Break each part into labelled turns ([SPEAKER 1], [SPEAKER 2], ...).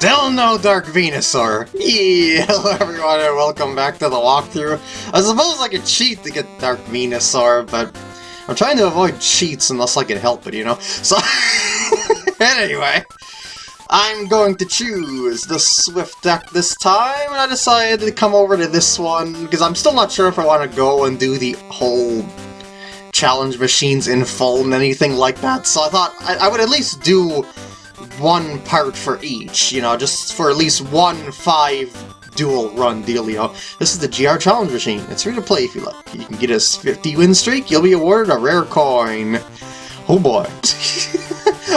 [SPEAKER 1] Still no Dark Venusaur! Yeah, hello everyone and welcome back to the walkthrough. I suppose I could cheat to get Dark Venusaur, but I'm trying to avoid cheats unless I can help it, you know? So, anyway, I'm going to choose the Swift deck this time, and I decided to come over to this one, because I'm still not sure if I want to go and do the whole challenge machines in full and anything like that, so I thought I, I would at least do one part for each, you know, just for at least one five dual run dealio. This is the GR Challenge Machine. It's free to play if you like. You can get a 50 win streak, you'll be awarded a rare coin. Oh boy.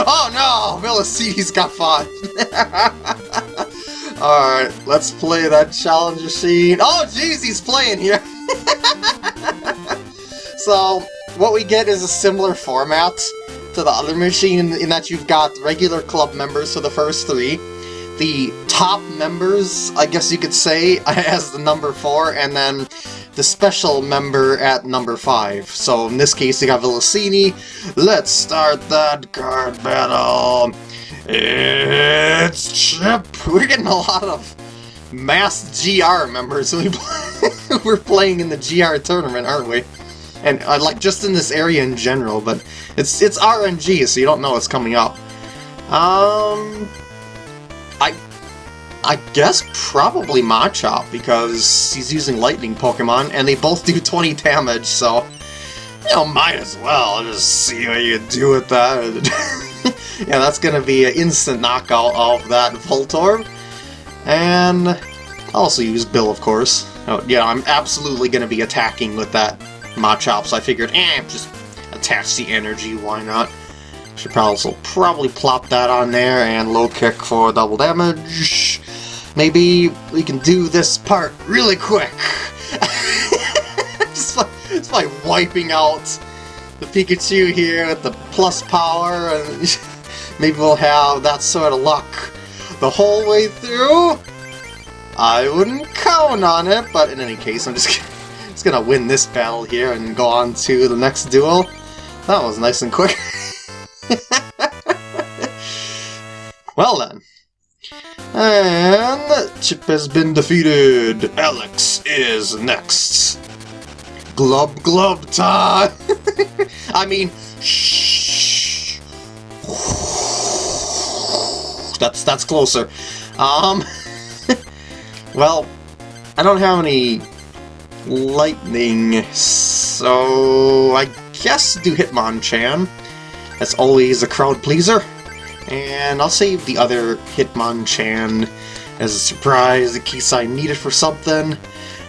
[SPEAKER 1] oh no! Velocity's got fun! Alright, let's play that challenge machine. Oh jeez, he's playing here! so, what we get is a similar format to the other machine in, in that you've got regular club members for the first three, the top members, I guess you could say, as the number four, and then the special member at number five. So in this case, you got Velocini. Let's start that card battle. It's Chip. We're getting a lot of mass GR members. We we're playing in the GR tournament, aren't we? And uh, like just in this area in general, but it's it's RNG, so you don't know what's coming up. Um, I I guess probably Machop because he's using lightning Pokemon, and they both do 20 damage, so you know might as well just see what you do with that. yeah, that's gonna be an instant knockout of that Voltorb, and I'll also use Bill, of course. Oh, yeah, I'm absolutely gonna be attacking with that Machop, so I figured, eh, just attach the energy, why not? Should probably also probably plop that on there and low kick for double damage. Maybe we can do this part really quick. just, by, just wiping out the Pikachu here with the plus power, and maybe we'll have that sort of luck the whole way through. I wouldn't count on it, but in any case, I'm just, just gonna win this battle here and go on to the next duel. That was nice and quick. well then. And Chip has been defeated. Alex is next. Glub glub time. I mean, shh. That's that's closer. Um. well, I don't have any lightning, so I guess do Hitmonchan. That's always a crowd pleaser. And I'll save the other Hitmonchan as a surprise in case I need it for something.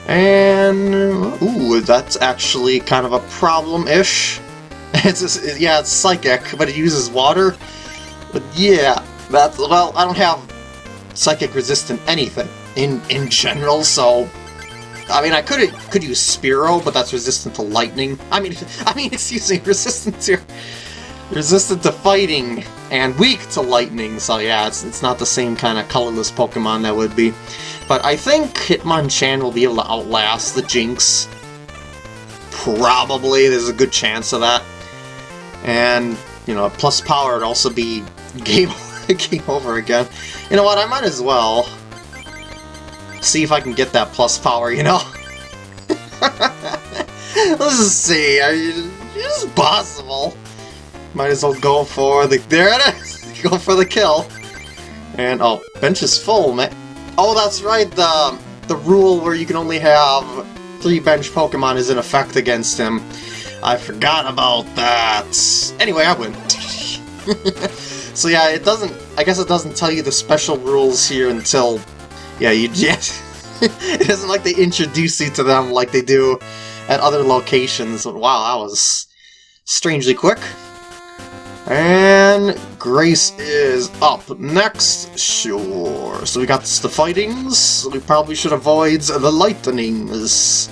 [SPEAKER 1] And, ooh, that's actually kind of a problem-ish. It's just, yeah, it's psychic, but it uses water. But yeah, that's, well, I don't have psychic resistant anything in, in general, so I mean, I could could use Spearow, but that's resistant to lightning. I mean, I mean, it's using resistant to resistant to fighting and weak to lightning. So yeah, it's it's not the same kind of colorless Pokemon that would be. But I think Hitmonchan will be able to outlast the Jynx. Probably, there's a good chance of that. And you know, plus power would also be game game over again. You know what? I might as well see if I can get that plus power, you know? Let's just see. I mean, it's possible. Might as well go for the... There it is! go for the kill. And, oh, bench is full, man. Oh, that's right, the, the rule where you can only have three bench Pokemon is in effect against him. I forgot about that. Anyway, I win. so yeah, it doesn't... I guess it doesn't tell you the special rules here until yeah, you just... it isn't like they introduce you to them like they do at other locations. Wow, that was strangely quick. And Grace is up next. Sure. So we got the fightings. We probably should avoid the lightnings.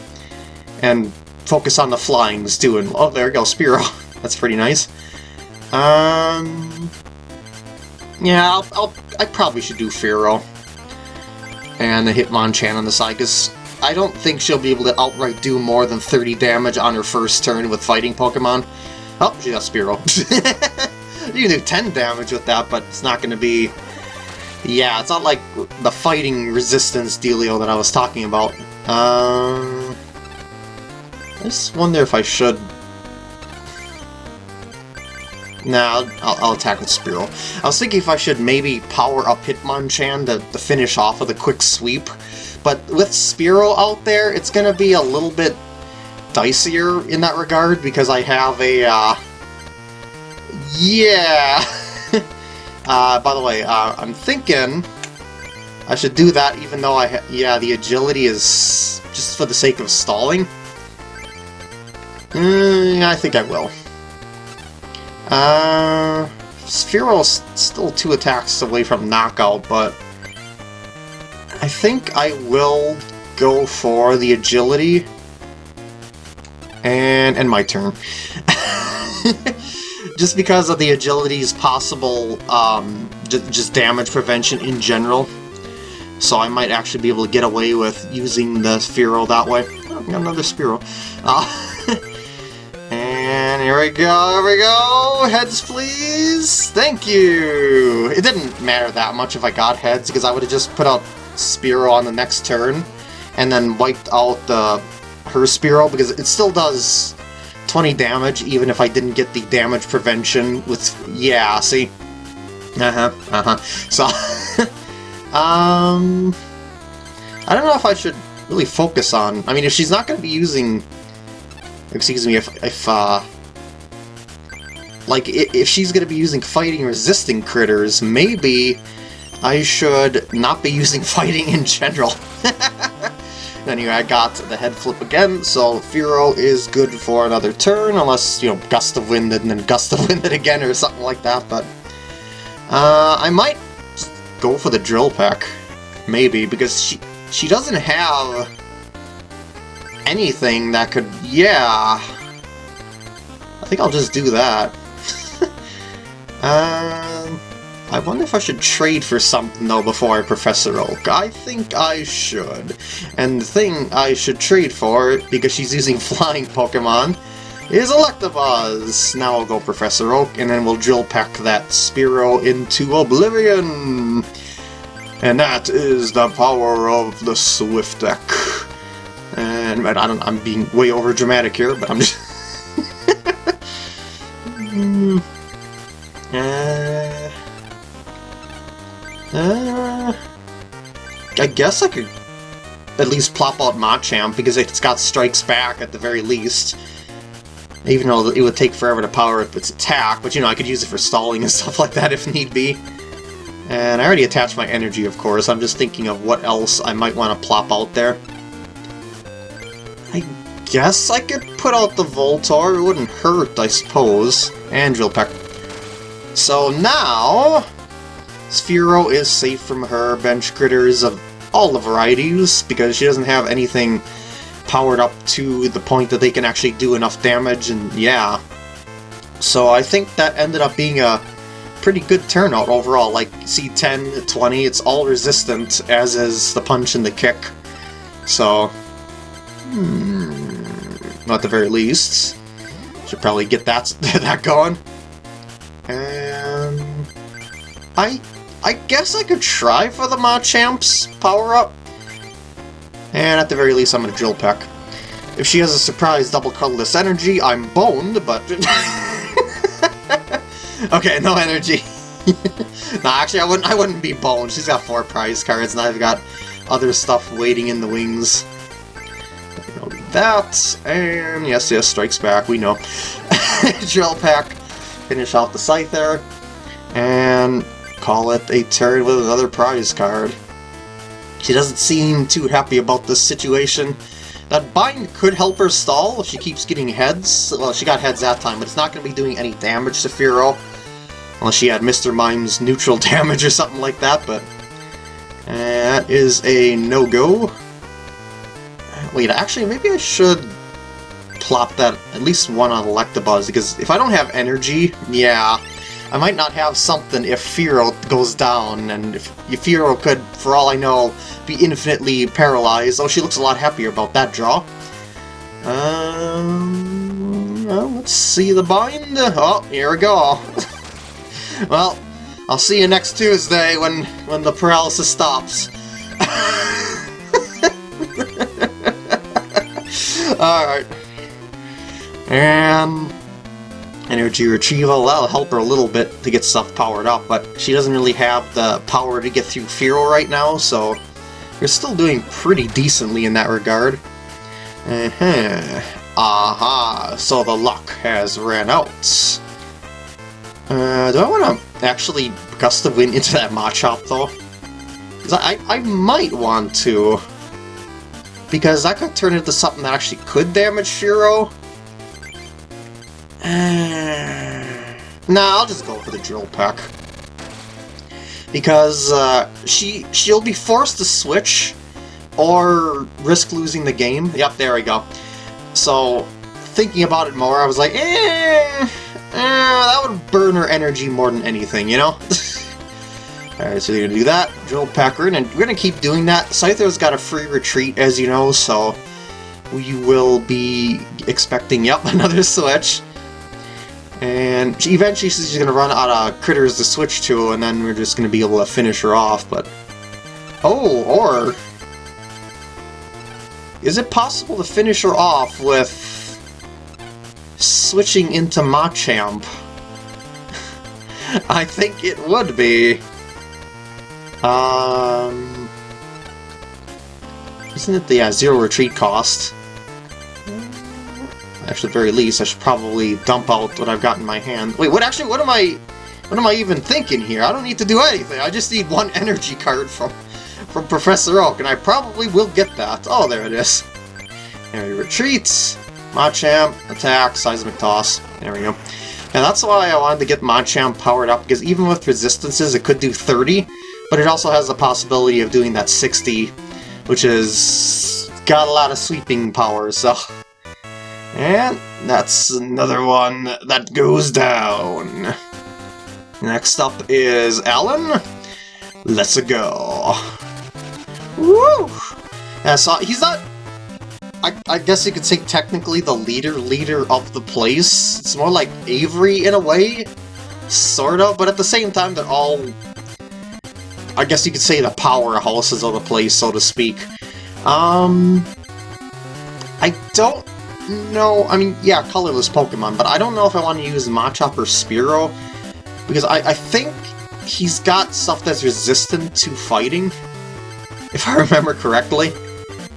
[SPEAKER 1] And focus on the flyings too. And oh, there we go, Spearow. That's pretty nice. Um. Yeah, I'll, I'll, I probably should do Fearow and the Hitmonchan on the side, because I don't think she'll be able to outright do more than 30 damage on her first turn with fighting Pokemon. Oh, she got Spearow. you can do 10 damage with that, but it's not going to be Yeah, it's not like the fighting resistance dealio that I was talking about. Uh, I just wonder if I should... Nah, I'll, I'll attack with Spearow. I was thinking if I should maybe power up Hitmonchan to, to finish off with a quick sweep, but with Spearow out there, it's gonna be a little bit dicier in that regard because I have a, uh... Yeah! uh, by the way, uh, I'm thinking I should do that even though I yeah, the agility is just for the sake of stalling. Mm, I think I will. Uh, Spearow's still two attacks away from knockout, but I think I will go for the agility and end my turn. just because of the agility's possible um, just damage prevention in general. So I might actually be able to get away with using the Spearow that way. Oh, another Spearow. Uh, here we go, here we go! Heads, please! Thank you! It didn't matter that much if I got heads, because I would have just put out Spearow on the next turn, and then wiped out the her Spearow, because it still does 20 damage, even if I didn't get the damage prevention with... Yeah, see? Uh-huh, uh-huh. So, um... I don't know if I should really focus on... I mean, if she's not going to be using... Excuse me, if, if uh... Like, if she's going to be using fighting resisting critters, maybe I should not be using fighting in general. Anyway, I got the head flip again, so Fearow is good for another turn, unless, you know, Gust of Wind and then Gust of Wind it again or something like that, but... Uh, I might go for the Drill Peck, maybe, because she, she doesn't have anything that could... Yeah... I think I'll just do that. Um... I wonder if I should trade for something, though, before Professor Oak. I think I should. And the thing I should trade for, because she's using flying Pokemon, is Electabuzz! Now I'll go Professor Oak, and then we'll Drill Peck that Spearow into Oblivion! And that is the power of the Swift Deck. And I don't, I'm being way over dramatic here, but I'm just... guess I could at least plop out Machamp, because it's got Strikes Back at the very least. Even though it would take forever to power up its attack, but you know, I could use it for stalling and stuff like that if need be. And I already attached my energy, of course. I'm just thinking of what else I might want to plop out there. I guess I could put out the Voltorb. It wouldn't hurt, I suppose. And Drill Peck. So now, Spearow is safe from her bench critters of all the varieties, because she doesn't have anything powered up to the point that they can actually do enough damage, and yeah. So I think that ended up being a pretty good turnout overall, like C10, 20, it's all resistant, as is the punch and the kick. So, hmm, the very least, should probably get that, that going. And I I guess I could try for the Machamp's power-up. And at the very least, I'm going to Drill Peck. If she has a surprise double colorless energy, I'm boned, but... okay, no energy. no, actually, I wouldn't, I wouldn't be boned. She's got four prize cards, and I've got other stuff waiting in the wings. That, and yes, yes, Strikes Back, we know. Drill Peck, finish off the Scyther, and call it a turn with another prize card. She doesn't seem too happy about this situation. That bind could help her stall if she keeps getting heads. Well, she got heads that time, but it's not going to be doing any damage to Fearow. Unless she had Mr. Mime's neutral damage or something like that, but... That is a no-go. Wait, actually, maybe I should plop that, at least one on Electabuzz, because if I don't have energy, yeah, I might not have something if Fearow goes down, and if, Fearow could, for all I know, be infinitely paralyzed. Oh, she looks a lot happier about that draw. Um, well, let's see the bind. Oh, here we go. well, I'll see you next Tuesday when, when the paralysis stops. Alright. And energy retrieval, that'll help her a little bit to get stuff powered up, but she doesn't really have the power to get through Fearow right now, so you're still doing pretty decently in that regard. Uh-huh. Aha, so the luck has ran out. Uh, do I want to actually gust of wind into that Machop though? Because I, I might want to. Because that could turn into something that actually could damage Fearow. Nah, I'll just go for the Drill Peck. Because uh, she, she'll be forced to switch or risk losing the game. Yep, there we go. So, thinking about it more, I was like, eh, eh that would burn her energy more than anything, you know? Alright, so you're gonna do that, Drill Pecker, and we're gonna keep doing that. Scyther's got a free retreat, as you know, so we will be expecting, yep, another switch. And she, eventually she's gonna run out of critters to switch to, and then we're just gonna be able to finish her off, but... Oh, or... Is it possible to finish her off with... switching into Machamp? I think it would be. Um, isn't it the uh, zero retreat cost? Actually, at the very least, I should probably dump out what I've got in my hand. Wait, what actually, what am I, what am I even thinking here? I don't need to do anything. I just need one energy card from, from Professor Oak, and I probably will get that. Oh, there it is. There he retreats. Machamp, attack, seismic toss. There we go. And that's why I wanted to get Machamp powered up, because even with resistances, it could do 30, but it also has the possibility of doing that 60, which is got a lot of sweeping power, so... And that's another one that goes down. Next up is Alan. Let's go. Woo! Yeah, so he's not... I, I guess you could say technically the leader leader of the place. It's more like Avery in a way, sort of, but at the same time they're all I guess you could say the powerhouses of the place, so to speak. Um, I don't know, I mean, yeah, colorless Pokemon, but I don't know if I want to use Machop or Spearow, because I, I think he's got stuff that's resistant to fighting, if I remember correctly.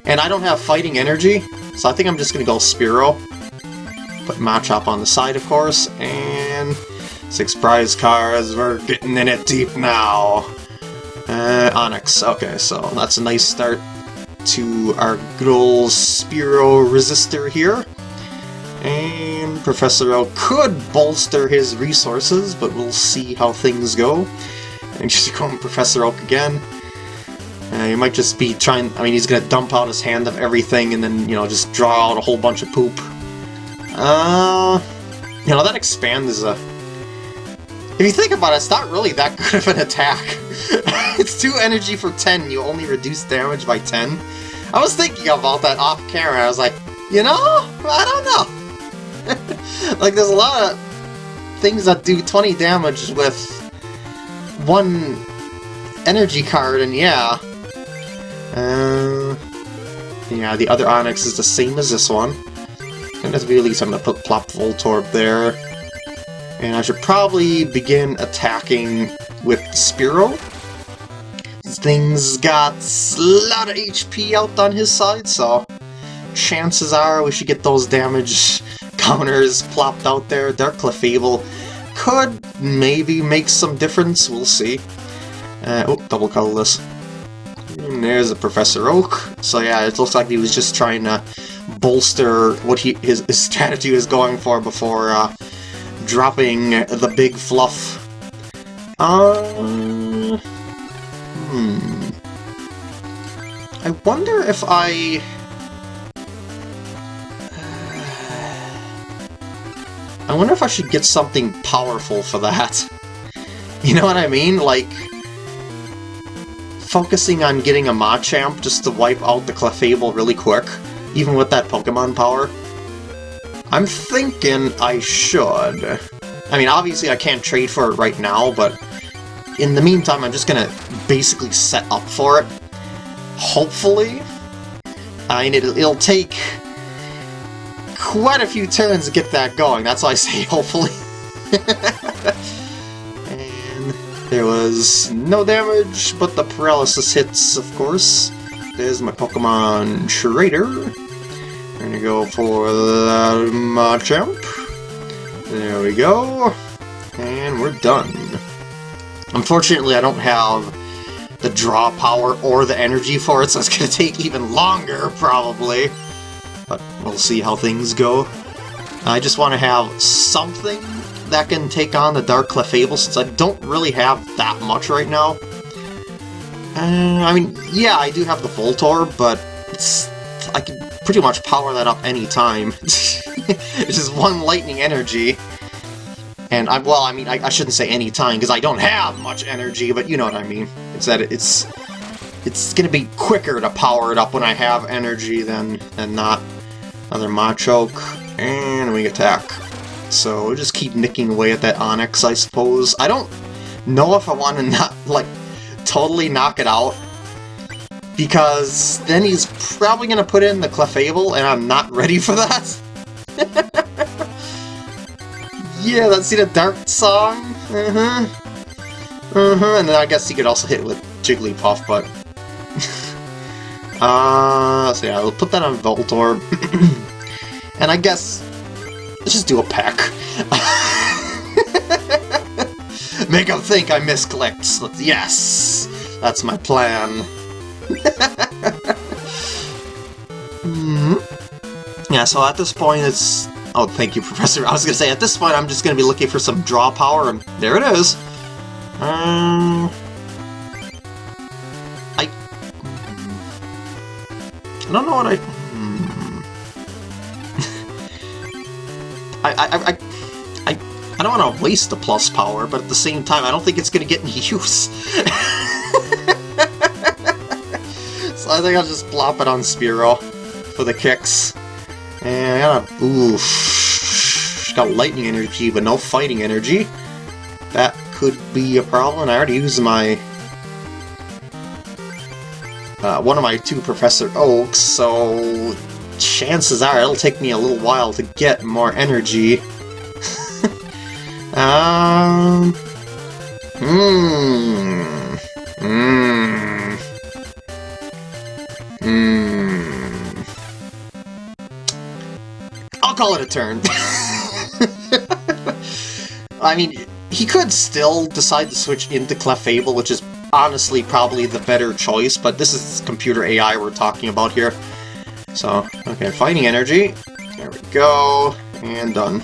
[SPEAKER 1] And I don't have fighting energy, so I think I'm just going to go Spearow. Put Machop on the side, of course, and six prize cards, we're getting in it deep now. Uh, Onix. Okay, so that's a nice start to our good old Spearow Resistor here. And Professor Oak could bolster his resources, but we'll see how things go. And just going Professor Oak again. Uh, he might just be trying, I mean, he's gonna dump out his hand of everything and then, you know, just draw out a whole bunch of poop. Uh, you know, that expand is a... If you think about it, it's not really that good of an attack. it's 2 energy for 10, you only reduce damage by 10. I was thinking about that off camera, I was like, you know, I don't know. like, there's a lot of things that do 20 damage with one energy card, and yeah. Uh, yeah, the other Onix is the same as this one. And the very least, I'm to put Plop Voltorb there. And I should probably begin attacking with Spearow. Thing's got a lot of HP out on his side, so chances are we should get those damage counters plopped out there. Their Clefable could maybe make some difference, we'll see. Uh, oh, double colorless. And there's a Professor Oak. So yeah, it looks like he was just trying to bolster what he his, his strategy was going for before uh, dropping the big fluff. Uh, hmm. I wonder if I... I wonder if I should get something powerful for that. You know what I mean? Like, focusing on getting a Machamp just to wipe out the Clefable really quick, even with that Pokemon power. I'm thinking I should. I mean, obviously I can't trade for it right now, but in the meantime, I'm just gonna basically set up for it. Hopefully. I mean, it'll, it'll take quite a few turns to get that going. That's why I say hopefully. and there was no damage, but the paralysis hits, of course. There's my Pokemon Trader. I'm gonna go for the Machamp. There we go. And we're done. Unfortunately, I don't have the draw power or the energy for it, so it's gonna take even longer, probably. But we'll see how things go. I just want to have something that can take on the Dark Clefable, since I don't really have that much right now. Uh, I mean, yeah, I do have the Voltorb, but I can pretty much power that up any time. it's just one lightning energy. And I well, I mean, I, I shouldn't say any time because I don't have much energy, but you know what I mean. It's that it's it's gonna be quicker to power it up when I have energy than than not. Another Machoke, and we attack. So we'll just keep nicking away at that Onix, I suppose. I don't know if I want to not like totally knock it out because then he's probably going to put in the Clefable, and I'm not ready for that. yeah, let's see the Dark Song. Uh-huh. Uh-huh, and then I guess he could also hit with Jigglypuff, but... uh, so yeah, we'll put that on Voltorb. and I guess... Let's just do a peck. Make him think I misclicked. Yes! That's my plan. Mm-hmm. Yeah, so at this point it's... Oh, thank you, Professor. I was to say, at this point I'm just to be looking for some draw power, and there it is. Um... I... I don't know what I... Hmm. I, I, I, I, I don't want to waste the plus power, but at the same time, I don't think it's going to get any use. I think I'll just plop it on Spearow for the kicks. And I got a... Oof. Got lightning energy, but no fighting energy. That could be a problem. I already used my... Uh, one of my two Professor Oaks, so chances are it'll take me a little while to get more energy. um... Hmm... Hmm. Call it a turn. I mean, he could still decide to switch into Clefable, which is honestly probably the better choice, but this is computer AI we're talking about here. So, okay, Fighting Energy. There we go. And done.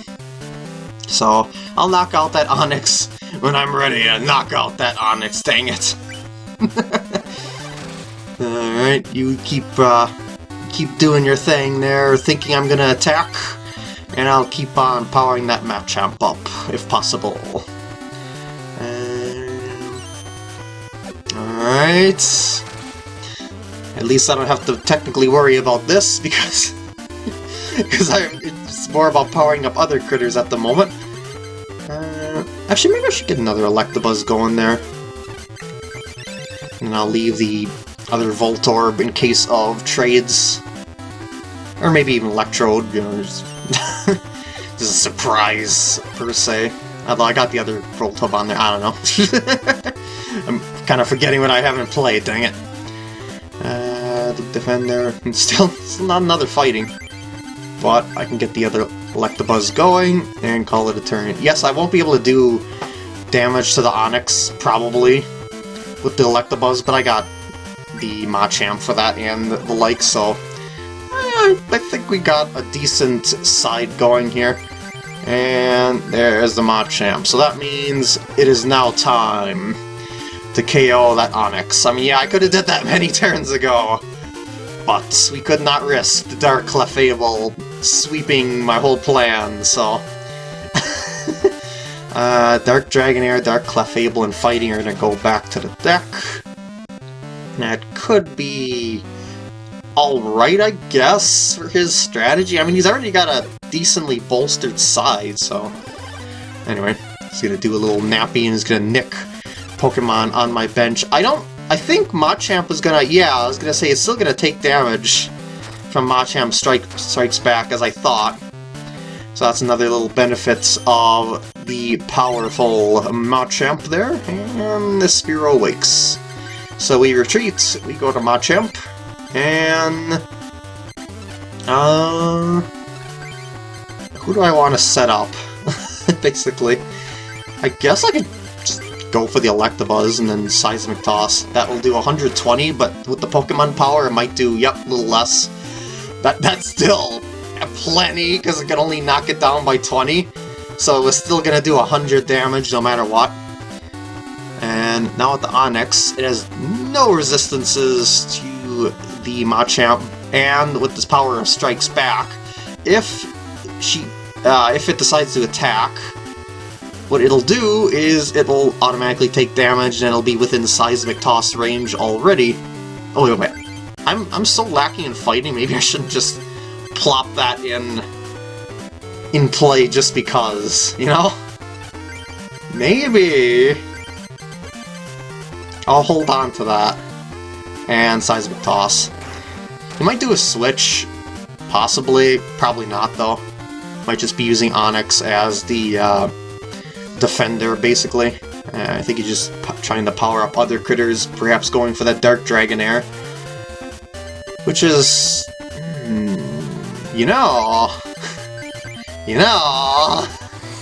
[SPEAKER 1] So, I'll knock out that Onix when I'm ready to knock out that Onix, dang it. Alright, you keep, uh, keep doing your thing there, thinking I'm gonna attack, and I'll keep on powering that Machamp up, if possible. Alright. At least I don't have to technically worry about this, because... because it's more about powering up other critters at the moment. Uh, actually, maybe I should get another Electabuzz going there. And I'll leave the other Voltorb in case of trades. Or maybe even Electrode, you know, just, just a surprise, per se. Although I got the other Voltorb on there, I don't know. I'm kind of forgetting what I haven't played, dang it. Uh, the Defender, still, still not another fighting. But I can get the other Electabuzz going and call it a turn. Yes, I won't be able to do damage to the Onix, probably, with the Electabuzz, but I got the Machamp for that and the like, so I, think we got a decent side going here. And there's the Machamp. So that means it is now time to KO that Onix. I mean, yeah, I could have did that many turns ago, but we could not risk the Dark Clefable sweeping my whole plan, so... uh, Dark Dragonair, Dark Clefable, and Fighting are to go back to the deck. That could be alright, I guess, for his strategy. I mean, he's already got a decently bolstered side, so... Anyway, he's gonna do a little nappy and he's gonna nick Pokemon on my bench. I don't... I think Machamp is gonna... Yeah, I was gonna say it's still gonna take damage from Machamp strike, Strikes Back as I thought. So that's another little benefits of the powerful Machamp there. And the Spearow wakes. So we retreat, we go to Machamp, and... Uh... Who do I want to set up? Basically. I guess I could just go for the Electabuzz and then Seismic Toss. That will do 120, but with the Pokemon power, it might do, yep, a little less. That That's still plenty, because it can only knock it down by 20. So it was still going to do 100 damage no matter what. And now with the Onix, it has no resistances to the Machamp, and with this power of Strikes Back, if she, uh, if it decides to attack, what it'll do is it'll automatically take damage and it'll be within Seismic Toss range already. Oh, wait, wait. I'm, I'm so lacking in fighting, maybe I shouldn't just plop that in in play just because, you know? Maybe... I'll hold on to that. And Seismic Toss. He might do a switch. Possibly. Probably not, though. Might just be using Onix as the uh, defender, basically. Uh, I think he's just trying to power up other critters, perhaps going for that Dark Dragonair. Which is... Hmm, you know... You know...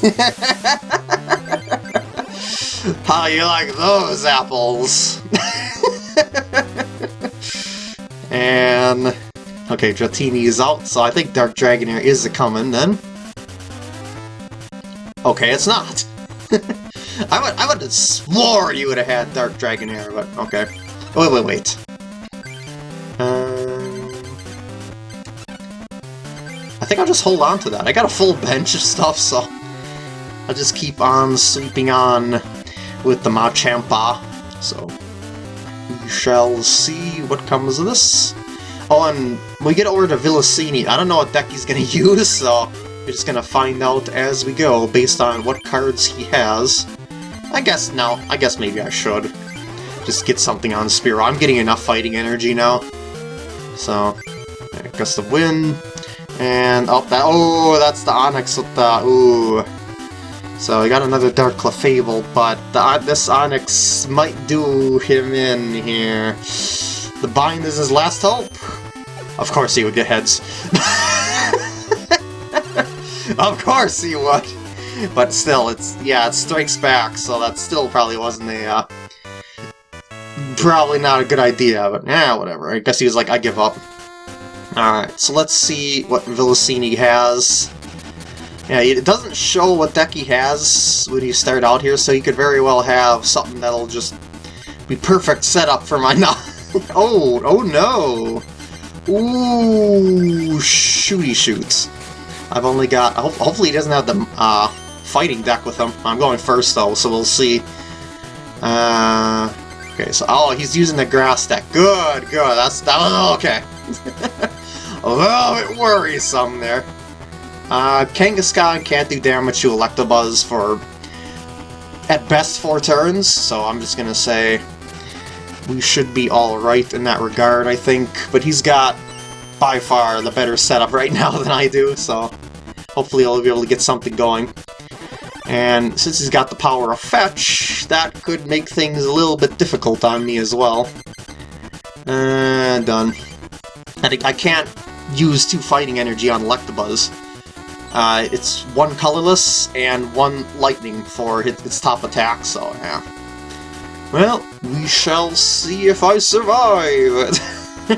[SPEAKER 1] How you like those apples? and... Okay, Dratini is out, so I think Dark Dragonair is a-coming then. Okay, it's not. I would I would have swore you would have had Dark Dragonair, but okay. wait, wait, wait. Um, I think I'll just hold on to that. I got a full bench of stuff, so I'll just keep on sweeping on with the Machampa. So we shall see what comes of this. And we get over to Villasini. I don't know what deck he's gonna use, so we're just gonna find out as we go based on what cards he has. I guess now, I guess maybe I should. Just get something on Spearow. I'm getting enough fighting energy now. So, I guess the win. And, oh, that, oh, that's the Onix with the, ooh. So I got another Dark Clefable, but the, uh, this Onix might do him in here. The Bind is his last hope. Of course he would get heads. of course he would! But still, it's, yeah, it strikes back, so that still probably wasn't a, uh, probably not a good idea, but yeah, whatever. I guess he was like, I give up. Alright, so let's see what Villasini has. Yeah, it doesn't show what deck he has when you start out here, so you could very well have something that'll just be perfect setup for my... oh, oh no! Ooh, shooty shoots. I've only got... hopefully he doesn't have the uh, fighting deck with him. I'm going first, though, so we'll see. Uh, okay, so... Oh, he's using the grass deck. Good, good. That's... That was... Okay. a little bit worrisome there. Uh, Kangaskhan can't do damage to Electabuzz for... At best, four turns, so I'm just gonna say we should be alright in that regard, I think. But he's got, by far, the better setup right now than I do, so hopefully I'll be able to get something going. And since he's got the power of Fetch, that could make things a little bit difficult on me as well. And done. I, I can't use two fighting energy on Electabuzz. Uh, it's one colorless and one lightning for its top attack, so yeah. Well, we shall see if I survive!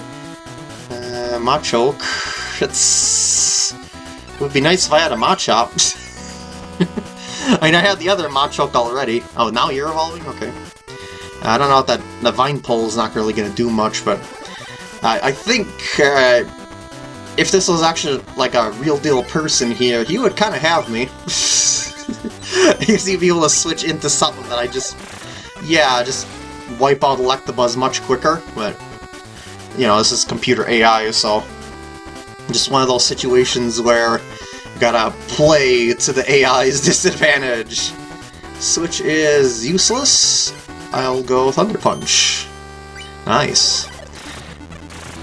[SPEAKER 1] uh, Machoke. It's... It would be nice if I had a Machop. I mean, I had the other Machoke already. Oh, now you're evolving? Okay. I don't know if that the Vine Pole is not really going to do much, but I, I think uh, if this was actually like a real deal person here, he would kind of have me. He'd be able to switch into something that I just yeah, just wipe out Electabuzz much quicker, but, you know, this is computer AI, so just one of those situations where you gotta play to the AI's disadvantage. Switch is useless, I'll go Thunder Punch. Nice.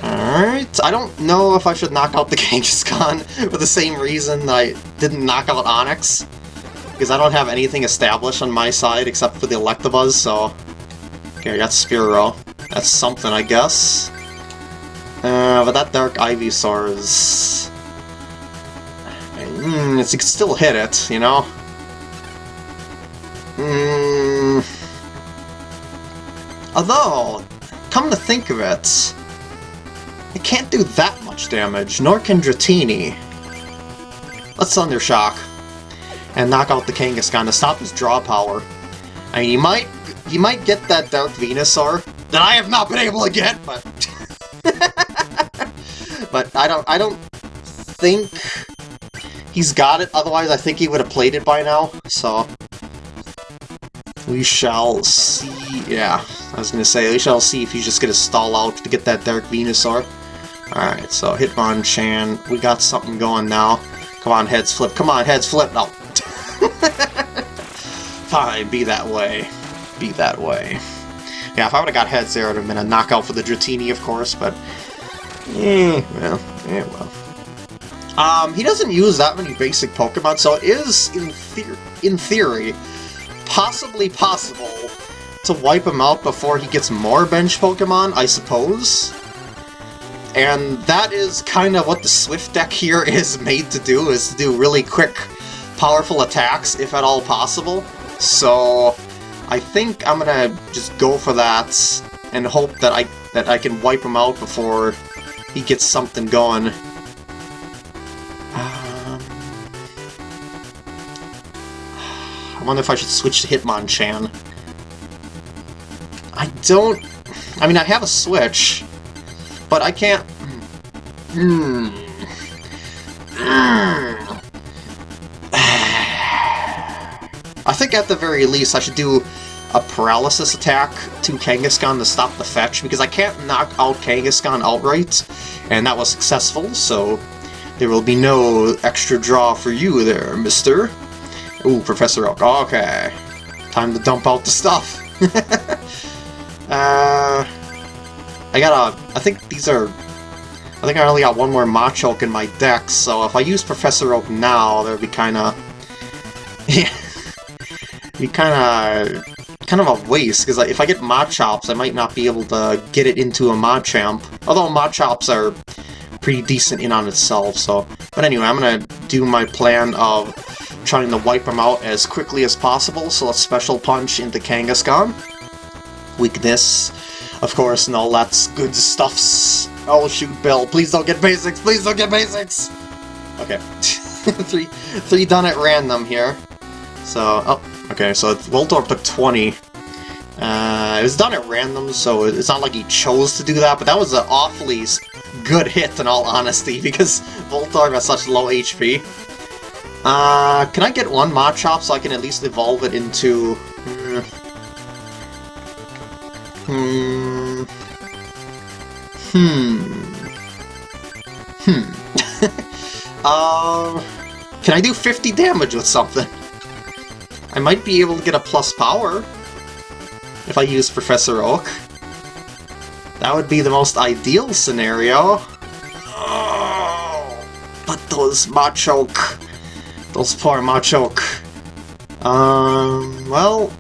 [SPEAKER 1] Alright, I don't know if I should knock out the Kangaskhan for the same reason I didn't knock out Onix. Because I don't have anything established on my side except for the Electabuzz, so... Okay, I got Spearow. That's something, I guess. Uh, but that Dark Ivysaur is... Mm, it can still hit it, you know? Mm. Although, come to think of it, it can't do that much damage, nor can Dratini. Let's Thunder Shock and knock out the Kangaskhan to stop his draw power. I mean, he might he might get that Dark Venusaur that I have not been able to get, but but I don't I don't think he's got it. Otherwise, I think he would have played it by now. So we shall see. Yeah, I was gonna say we shall see if he's just gonna stall out to get that Dark Venusaur. Alright, so Hitmonchan, we got something going now. Come on, heads flip. Come on, heads flip. No. Fine, be that way. Be that way. Yeah, if I would have got heads there, it would have been a knockout for the Dratini, of course, but... Eh, well, eh, well. Um, he doesn't use that many basic Pokemon, so it is, in, the in theory, possibly possible to wipe him out before he gets more bench Pokemon, I suppose. And that is kind of what the Swift deck here is made to do, is to do really quick, powerful attacks, if at all possible. So, I think I'm gonna just go for that, and hope that I that I can wipe him out before he gets something going. Um, I wonder if I should switch to Hitmonchan. I don't... I mean, I have a Switch, but I can't... Hmm. I think at the very least I should do a paralysis attack to Kangaskhan to stop the fetch, because I can't knock out Kangaskhan outright, and that was successful, so there will be no extra draw for you there, mister. Ooh, Professor Oak. Okay. Time to dump out the stuff. uh... I got a... I think these are... I think I only got one more Machoke in my deck, so if I use Professor Oak now, that would be kinda... Yeah. Be kinda... kind of a waste, because if I get Machops, I might not be able to get it into a Machamp. Although Machops are pretty decent in on itself, so... But anyway, I'm gonna do my plan of trying to wipe them out as quickly as possible, so let's Special Punch into Kangaskhan. Weakness, of course, and all that's good stuffs. Oh shoot, Bill, please don't get basics, please don't get basics! Okay, three, three done at random here. So, oh, okay, so Voltorb took 20. Uh, it was done at random, so it's not like he chose to do that, but that was an awfully good hit in all honesty, because Voltorb has such low HP. Uh, can I get one Machop so I can at least evolve it into... Hmm... Hmm... Hmm... Hmm... uh... Can I do 50 damage with something? I might be able to get a plus power if I use Professor Oak. That would be the most ideal scenario. But those Machoke... Those poor Machoke. Um, well...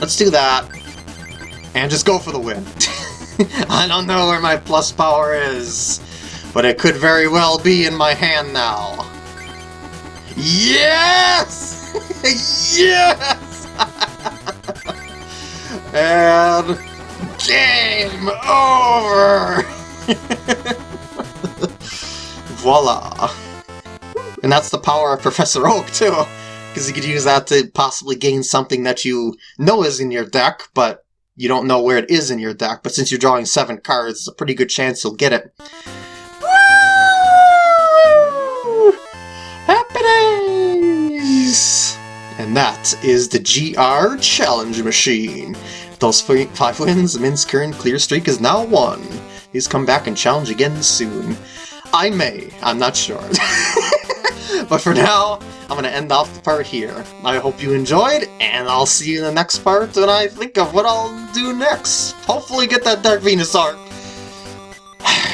[SPEAKER 1] Let's do that. And just go for the win. I don't know where my plus power is, but it could very well be in my hand now. Yes! Yes! and game over! Voila! And that's the power of Professor Oak, too! Because you could use that to possibly gain something that you know is in your deck, but you don't know where it is in your deck. But since you're drawing seven cards, it's a pretty good chance you'll get it. And that is the GR Challenge Machine. Those five wins, Min's current clear streak is now one. He's come back and challenge again soon. I may, I'm not sure. but for now, I'm gonna end off the part here. I hope you enjoyed, and I'll see you in the next part when I think of what I'll do next. Hopefully get that Dark Venusaur.